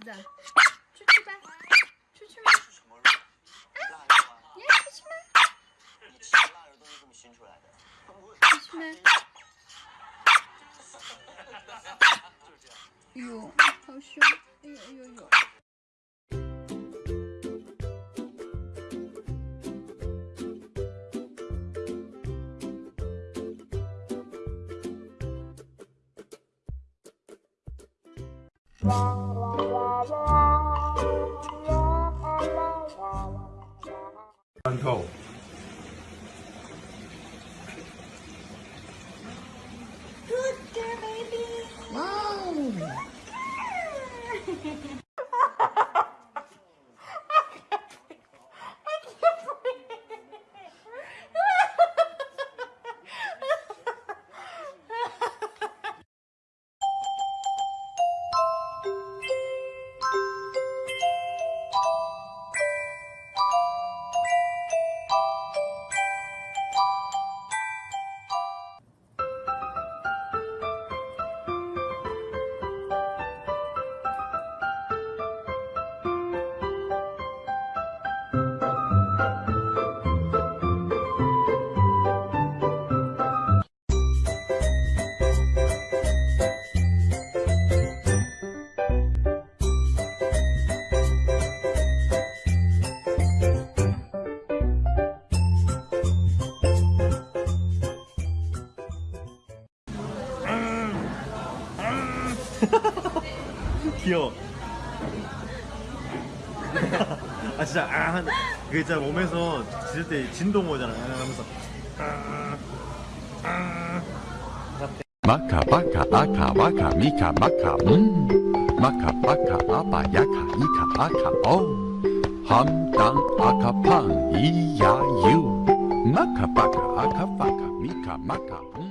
子，出去吧，出去吗？是什么出去吗？你吃的腊肉都是这么熏出来的。出去吗？哎呦，好凶！哎呦哎呦呦！go. 귀여워. 아 진짜 아그 진짜 몸에서 짖을 때 진동 오잖아 하면서. 마카 바카 아카 바카 미카 마카 음. 마카 바카 아빠 야카 이카 아카 어. 오 함당 아카 팡 이야 유. 마카 바카 아카 바카 미카 마카 음.